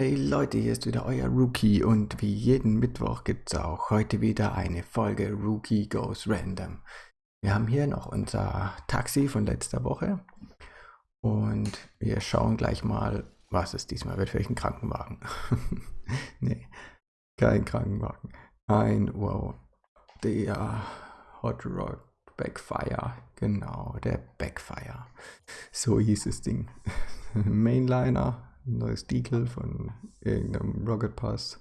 Hey Leute, hier ist wieder euer Rookie und wie jeden Mittwoch gibt es auch heute wieder eine Folge Rookie Goes Random. Wir haben hier noch unser Taxi von letzter Woche und wir schauen gleich mal, was es diesmal wird. Vielleicht ein Krankenwagen. nee, kein Krankenwagen. Ein, wow, der Hot Rod Backfire. Genau, der Backfire. So hieß das Ding. Mainliner, neues Deagle von irgendeinem Rocket Pass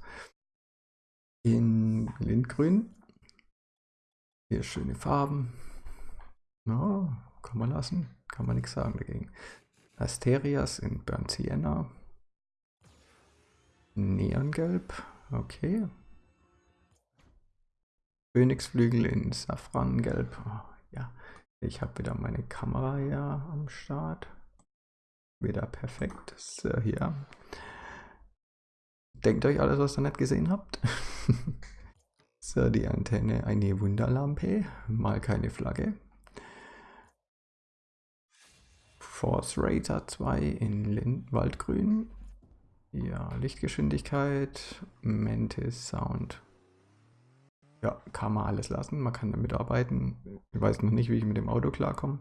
in Lindgrün. Hier schöne Farben. Ja, kann man lassen, kann man nichts sagen dagegen. Asterias in Burnt Sienna. Neongelb, okay. Phönixflügel in Safrangelb. Oh, ja, ich habe wieder meine Kamera ja am Start wieder perfekt. So, äh, hier. Denkt euch alles, was ihr nicht gesehen habt. so, die Antenne, eine Wunderlampe, mal keine Flagge. Force Rater 2 in Lind Waldgrün. Ja, Lichtgeschwindigkeit, Mantis Sound. Ja, kann man alles lassen, man kann damit arbeiten. Ich weiß noch nicht, wie ich mit dem Auto klarkomme.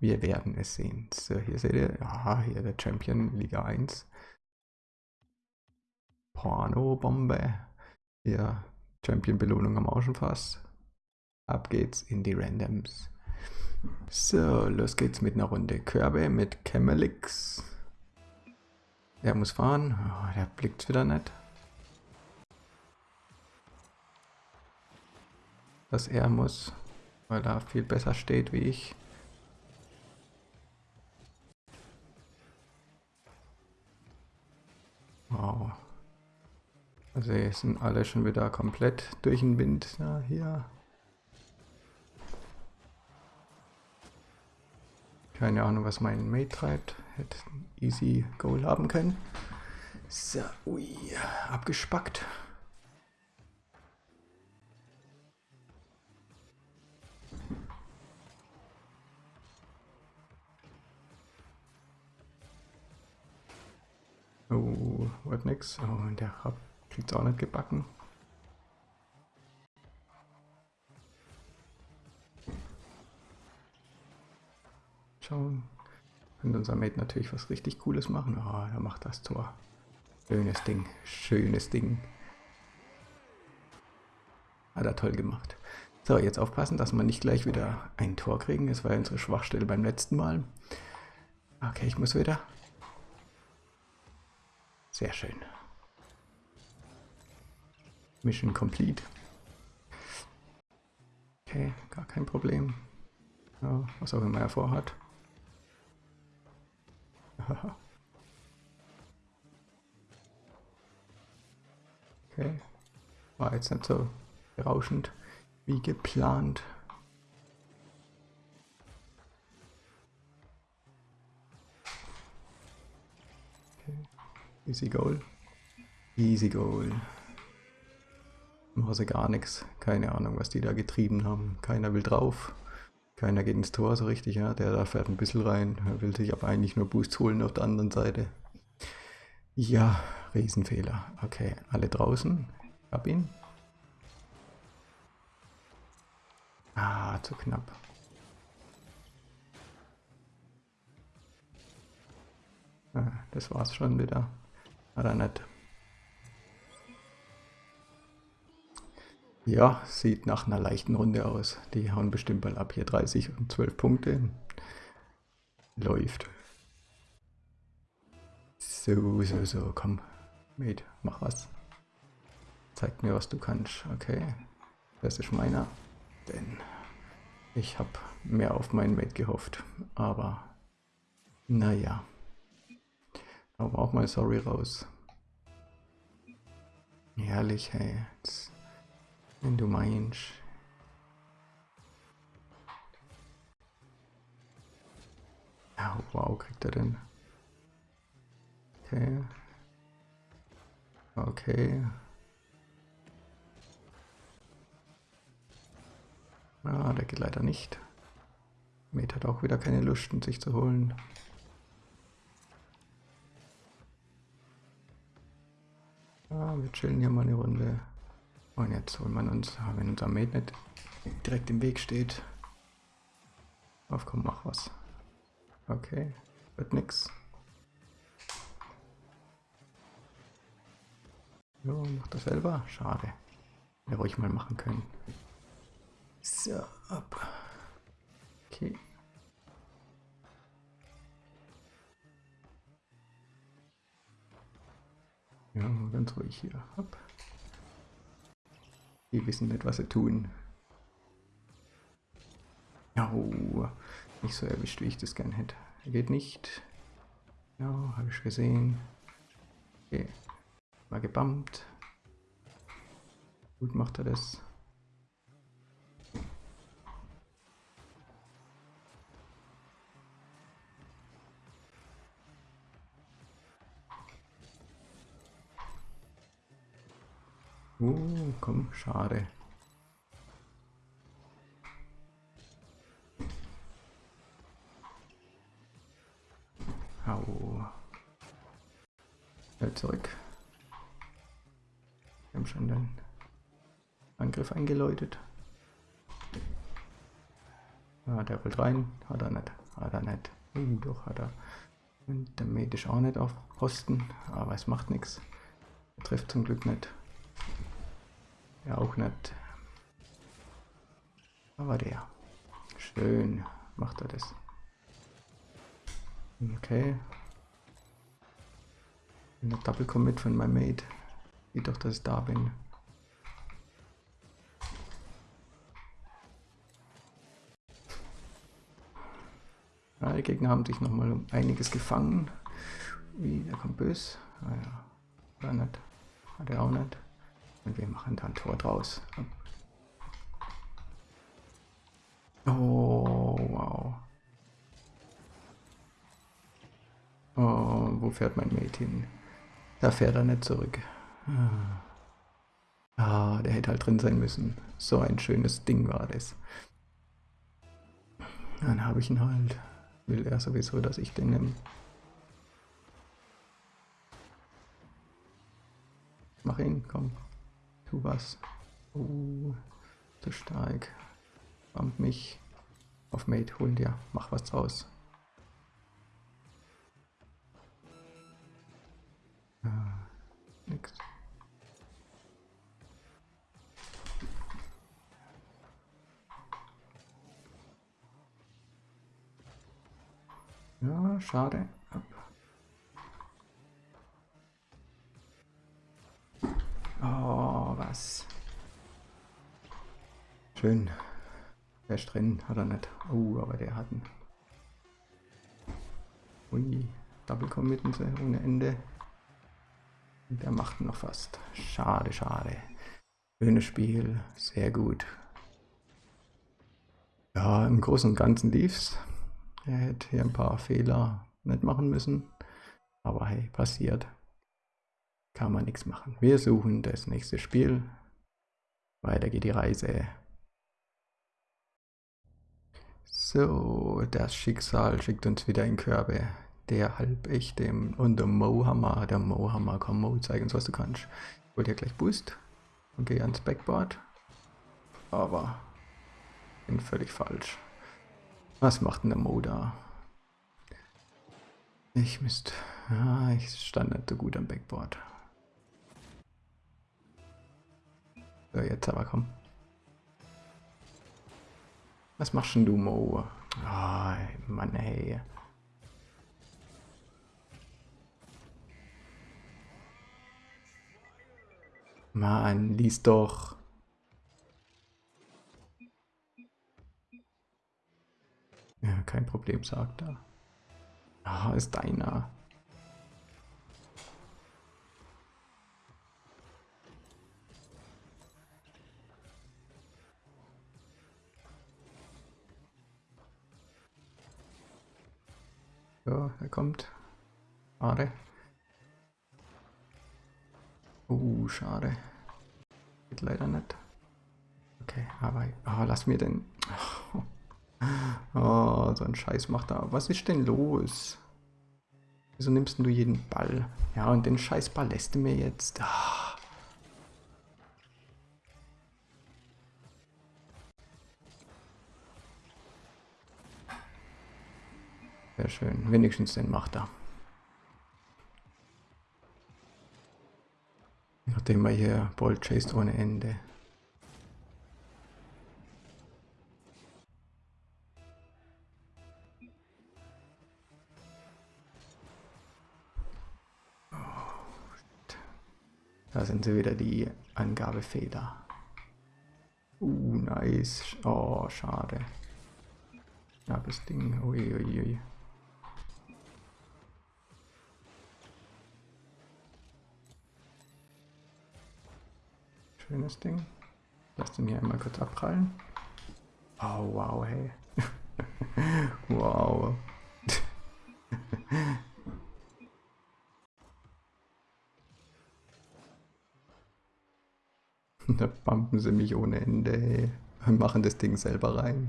Wir werden es sehen. So, hier seht ihr, aha, hier der Champion Liga 1. Porno-Bombe. Hier, Champion-Belohnung am auch schon fast. Ab geht's in die Randoms. So, los geht's mit einer Runde Körbe mit Camelix. Er muss fahren. Oh, der blickt wieder nicht. Dass er muss, weil er viel besser steht wie ich. Wow. Also hier sind alle schon wieder komplett durch den Wind. Ja, hier. Keine Ahnung, was mein Mate treibt. Hätte ein easy Goal haben können. So, ui, abgespackt. Wird nix. Oh, und der Hub kriegt's auch nicht gebacken. Schauen. Könnte unser Mate natürlich was richtig Cooles machen. Ah, oh, er macht das Tor. Schönes Ding. Schönes Ding. Hat er toll gemacht. So, jetzt aufpassen, dass wir nicht gleich wieder ein Tor kriegen. Das war ja unsere Schwachstelle beim letzten Mal. Okay, ich muss wieder. Sehr schön. Mission complete. Okay, gar kein Problem. Ja, was auch immer er vorhat. okay, war jetzt nicht so berauschend wie geplant. Easy Goal. Easy Goal. Machen sie gar nichts. Keine Ahnung, was die da getrieben haben. Keiner will drauf. Keiner geht ins Tor so richtig. Ja? Der da fährt ein bisschen rein. Er will sich aber eigentlich nur Boost holen auf der anderen Seite. Ja, Riesenfehler. Okay, alle draußen. Hab ihn. Ah, zu knapp. Ah, das war's schon wieder. Oder nicht. Ja, sieht nach einer leichten Runde aus. Die hauen bestimmt mal ab hier 30 und 12 Punkte. Läuft. So, so, so, komm. Mate, mach was. Zeig mir, was du kannst. Okay, das ist meiner. Denn ich habe mehr auf meinen Mate gehofft. Aber, naja. Aber auch mal sorry raus. Herrlich, hey. Jetzt, wenn du meinst. Ja, wow, kriegt er denn? Okay. Okay. Ah, der geht leider nicht. Met hat auch wieder keine Lust, sich zu holen. Ja, wir chillen hier mal eine Runde. Und jetzt holen wir uns, wenn unser Mate nicht direkt im Weg steht. Auf, komm, mach was. Okay, wird nix. Jo, macht das selber? Schade. Hätte ruhig mal machen können. So, ab. Okay. Ja, ganz ruhig hier. Hopp. Die wissen nicht, was sie tun. Ja, oh, nicht so erwischt, wie ich das gern hätte. Geht nicht. Ja, habe ich gesehen. Okay. Mal gebammt. Gut macht er das. Uh, komm, schade. Au. Schnell zurück. Wir haben schon den Angriff eingeläutet. Ah, der rollt rein. Hat er nicht. Hat er nicht. Uh, doch hat er. Und der Mate ist auch nicht auf Posten, aber es macht nichts. Er trifft zum Glück nicht. Ja, auch nicht. Aber der. Schön macht er das. Okay. Eine Double Commit von meinem Mate. Sieht doch, dass ich da bin. Ja, die Gegner haben sich nochmal um einiges gefangen. Wie, der kommt böse. Ah ja, war nicht. Hat er auch nicht. Und wir machen da ein Tor draus. Oh, wow. Oh, wo fährt mein Mate hin? Da fährt er nicht zurück. Ah, der hätte halt drin sein müssen. So ein schönes Ding war das. Dann habe ich ihn halt. Will er sowieso, dass ich den nehme. Mach ihn, komm. Tu was. Oh, zu stark. Bump mich. Auf Mate, hol dir. Mach was draus. Ah. Ja, schade. Schön. Der drin, hat er nicht. Oh, aber der hat einen. Ui, Double Committen ohne Ende. Der macht noch fast. Schade, schade. Schönes Spiel, sehr gut. Ja, im Großen und Ganzen lief's. Er hätte hier ein paar Fehler nicht machen müssen. Aber hey, passiert kann man nichts machen. Wir suchen das nächste Spiel. Weiter geht die Reise. So, das Schicksal schickt uns wieder in Körbe. Der halbechte und der Mohammer. Der Mohammer, komm Mo, zeig uns was du kannst. Ich wollte ja gleich Boost und gehe ans Backboard. Aber bin völlig falsch. Was macht denn der Mo da? Ich Mist. Ja, ich stand nicht so gut am Backboard. So, jetzt aber komm. Was machst denn du, Mo? Oh, Mann, ey. Mann, lies doch. Ja, kein Problem, sagt er. Ah, ist deiner. Ja, er kommt. Schade. Uh, schade. Geht leider nicht. Okay, aber oh, lass mir den. Oh, so ein Scheiß macht er. Was ist denn los? Wieso nimmst du jeden Ball? Ja, und den Scheißball lässt du mir jetzt. Oh. Sehr schön. Wenigstens den macht er. Nachdem er hier Bolt chased ohne Ende. Da sind sie wieder, die Angabefehler. Uh, nice. Oh, schade. Knappes Ding. Uiuiui. Ui, ui. Schönes Ding. Lass den hier einmal kurz abprallen. Oh, wow, hey. wow. da pumpen sie mich ohne Ende, hey. Und machen das Ding selber rein.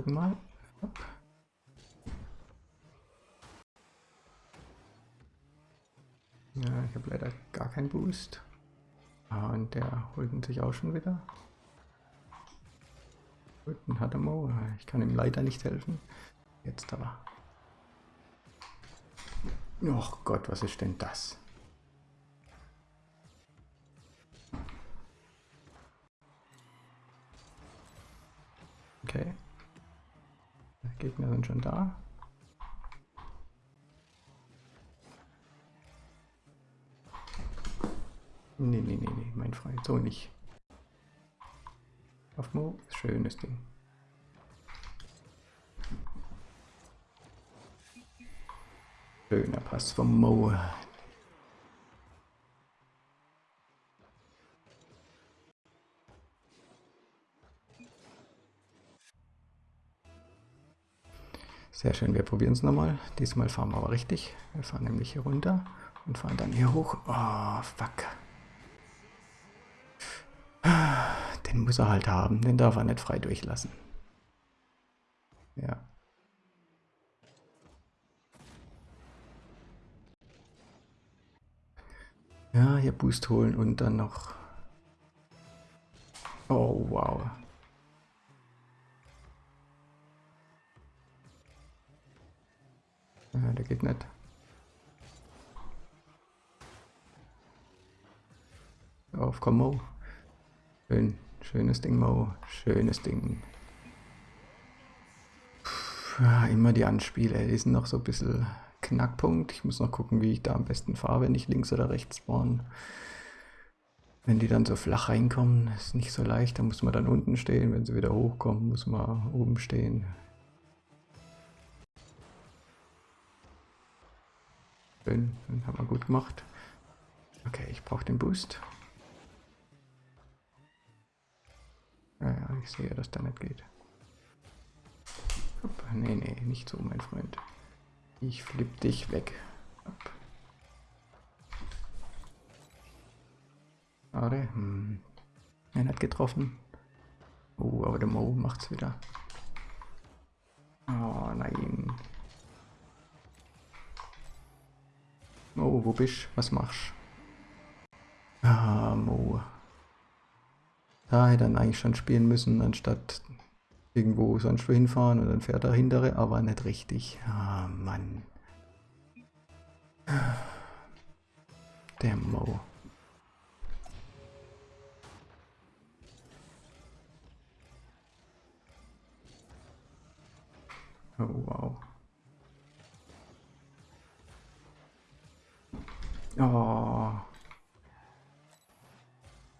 Gucken mal. Ja, ich habe leider gar keinen Boost. Ah, und der holt ihn sich auch schon wieder. Gut, dann hat er Mo. Ich kann ihm leider nicht helfen. Jetzt aber. Och Gott, was ist denn das? Okay. Gegner sind schon da. Nee, nee, nee, nee, mein Freund, so nicht. Auf Mo, schönes Ding. Schöner Pass vom Mo. Sehr schön, wir probieren es nochmal. Diesmal fahren wir aber richtig. Wir fahren nämlich hier runter und fahren dann hier hoch. Oh, fuck. Den muss er halt haben, den darf er nicht frei durchlassen. Ja. Ja, hier Boost holen und dann noch... Oh, wow. Ja, der geht nicht. Auf, komm, Mo. Schön, schönes Ding, Mo. Schönes Ding. Puh, immer die Anspiele, die sind noch so ein bisschen Knackpunkt. Ich muss noch gucken, wie ich da am besten fahre, wenn ich links oder rechts spawn. Wenn die dann so flach reinkommen, ist nicht so leicht. Da muss man dann unten stehen. Wenn sie wieder hochkommen, muss man oben stehen. Schön, den haben wir gut gemacht. Okay, ich brauche den Boost. Ja, ja, ich sehe, dass der nicht geht. Hopp, nee, nee, nicht so, mein Freund. Ich flipp dich weg. Schade. Hm. Er hat getroffen. Oh, aber der Mo macht's wieder. Oh nein. Oh, wo bist Was machst Ah, Mo. Da hätte er eigentlich schon spielen müssen, anstatt irgendwo sonst wo hinfahren und dann fährt er hintere, aber nicht richtig. Ah, Mann. Der Mo. Oh, wow. Oh.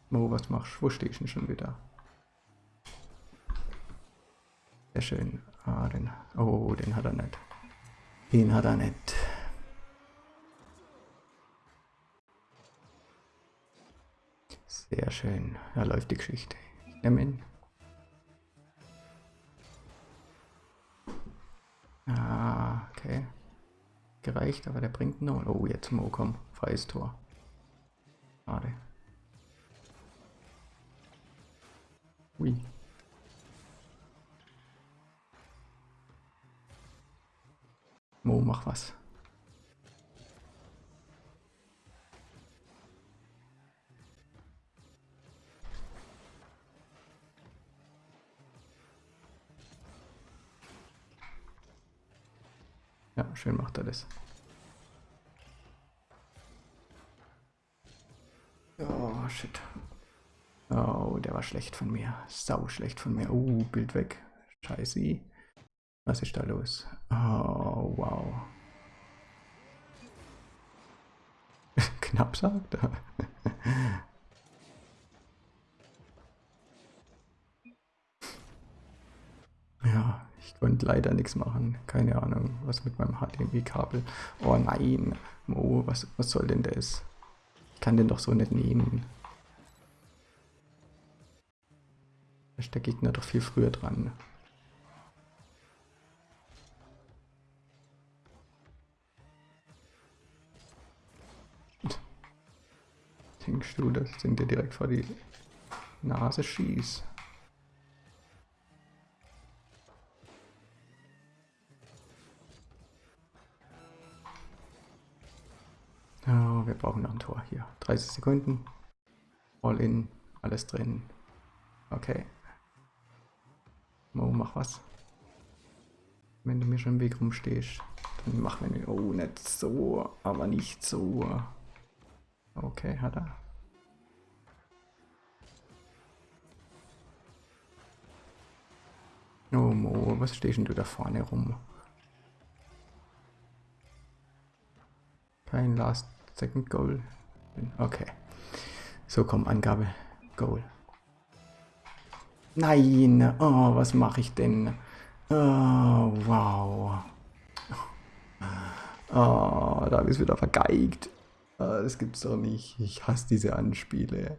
Mo, was machst du? Wo stehst du denn schon wieder? Sehr schön. Ah, den. Oh, den hat er nicht. Den hat er nicht. Sehr schön. Da läuft die Geschichte. Ich nehme ihn. Gereicht, aber der bringt nur. Oh, jetzt Mo, komm, freies Tor. Schade. Ui. Mo, mach was. Schön macht er das. Oh, shit. Oh, der war schlecht von mir. Sau schlecht von mir. Oh, Bild weg. Scheiße. Was ist da los? Oh, wow. Knapp sagt er. ja, leider nichts machen. Keine Ahnung, was mit meinem HDMI-Kabel. Oh nein. Oh, was, was soll denn das? Ich kann den doch so nicht nehmen. Da ist der Gegner doch viel früher dran. Denkst du, dass ich dir direkt vor die Nase schieß? Wir brauchen noch ein Tor hier. 30 Sekunden. All in. Alles drin. Okay. Mo, mach was. Wenn du mir schon im Weg rumstehst, dann mach mir... Oh, nicht so, aber nicht so. Okay, hat er. Oh Mo, was stehst denn du da vorne rum? Kein Last Second Goal. Okay. So, komm, Angabe. Goal. Nein, oh, was mache ich denn? Oh, wow. Oh, da habe ich es wieder vergeigt. Oh, das gibt's doch nicht. Ich hasse diese Anspiele.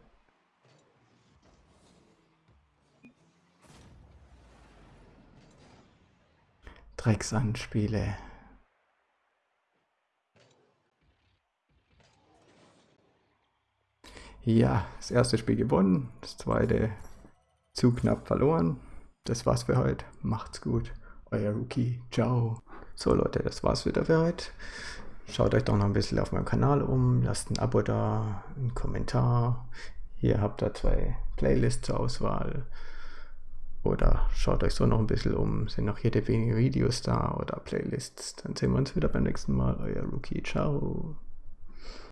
Drecksanspiele. Ja, das erste Spiel gewonnen, das zweite zu knapp verloren. Das war's für heute. Macht's gut. Euer Rookie. Ciao. So Leute, das war's wieder für heute. Schaut euch doch noch ein bisschen auf meinem Kanal um. Lasst ein Abo da, einen Kommentar. Hier habt ihr zwei Playlists zur Auswahl. Oder schaut euch so noch ein bisschen um. Sind noch jede wenige Videos da oder Playlists. Dann sehen wir uns wieder beim nächsten Mal. Euer Rookie. Ciao.